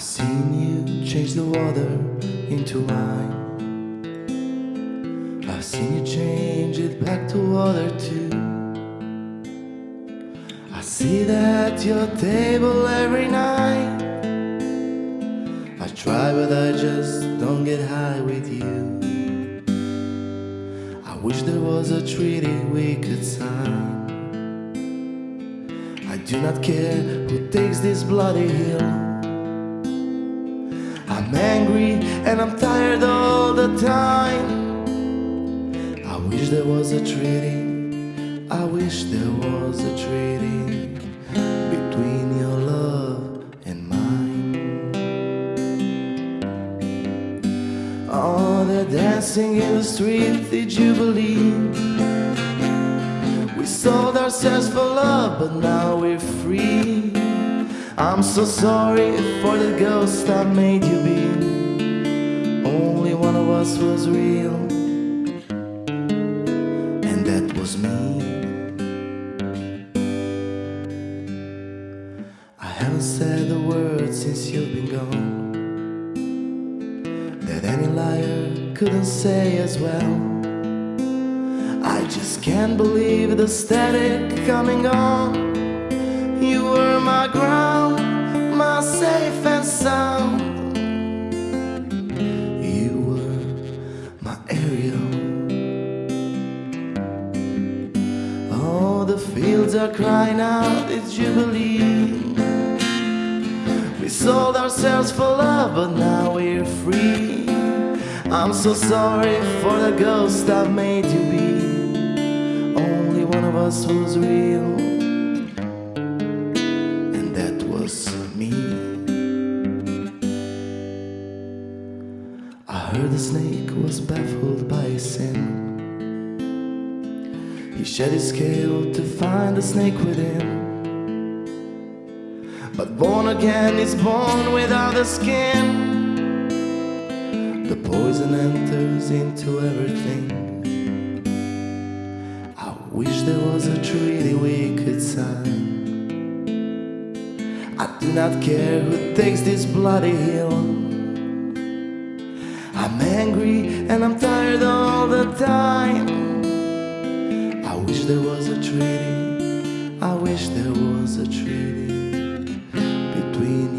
change the water into wine. I've seen you change it back to water too. I see that at your table every night. I try, but I just don't get high with you. I wish there was a treaty we could sign. I do not care who takes this bloody hill. I'm angry and I'm tired all the time. I wish there was a treaty. I wish there was a treaty between your love and mine. Oh, they're dancing in the street, did you believe? We sold ourselves for love, but now we're free. I'm so sorry for the ghost I made you be. Only one of us was real, and that was me. I haven't said a word since you've been gone that any liar couldn't say as well. I just can't believe the static coming on. Fields are crying out, it's you believe? We sold ourselves for love, but now we're free. I'm so sorry for the ghost I've made you be. Only one of us was real, and that was me. I heard the snake was baffled by his shed his scale to find the snake within. But born again is born without the skin. The poison enters into everything. I wish there was a treaty we could sign. I do not care who takes this bloody hill. I'm angry and I'm tired all the time. I wish there was a treaty. I wish there was a treaty between